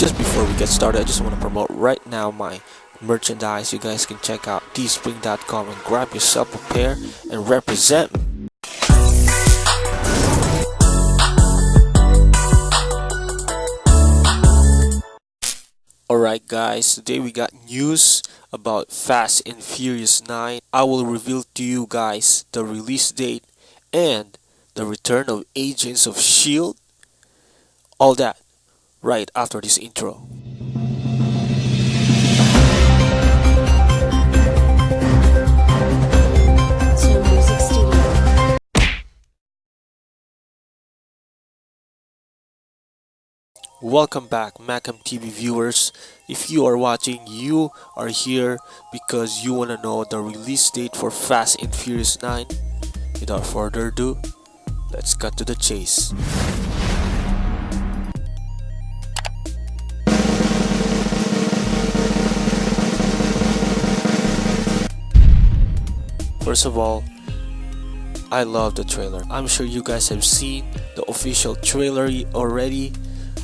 just before we get started, I just want to promote right now my merchandise. You guys can check out teespring.com and grab yourself a pair and represent. Alright guys, today we got news about Fast and Furious 9. I will reveal to you guys the release date and the return of Agents of S.H.I.E.L.D. All that right after this intro. Welcome back Macam TV viewers. If you are watching, you are here because you want to know the release date for Fast and Furious 9. Without further ado, let's cut to the chase. First of all, I love the trailer. I'm sure you guys have seen the official trailer already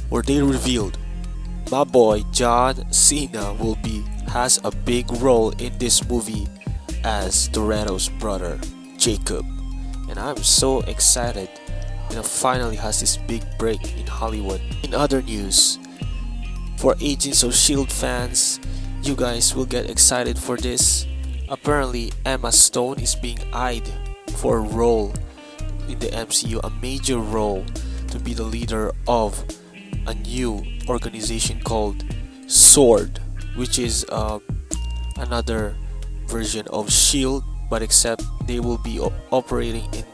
where they revealed my boy John Cena will be has a big role in this movie as Toretto's brother Jacob and I'm so excited you know finally has this big break in Hollywood. In other news, for Agents of S.H.I.E.L.D. fans, you guys will get excited for this Apparently, Emma Stone is being eyed for a role in the MCU, a major role to be the leader of a new organization called SWORD, which is uh, another version of SHIELD, but except they will be operating in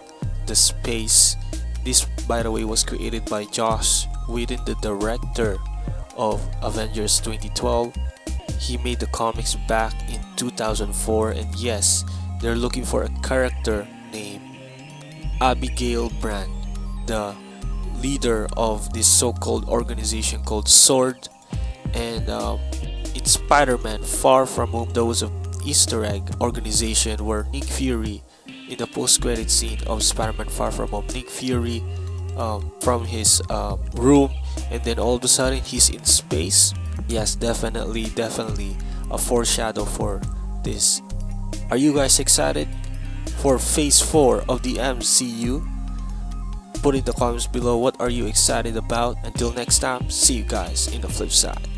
the space. This, by the way, was created by Josh Whedon, the director of Avengers 2012 he made the comics back in 2004 and yes, they're looking for a character named Abigail Brand, the leader of this so-called organization called SWORD and um, in Spider-Man Far From Home there was an easter egg organization where Nick Fury in the post-credit scene of Spider-Man Far From Home Nick Fury um, from his um, room and then all of a sudden he's in space yes definitely definitely a foreshadow for this. Are you guys excited for phase 4 of the MCU put in the comments below what are you excited about. Until next time see you guys in the flip side.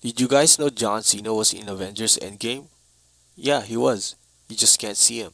Did you guys know John Cena was in Avengers Endgame? Yeah he was. You just can't see him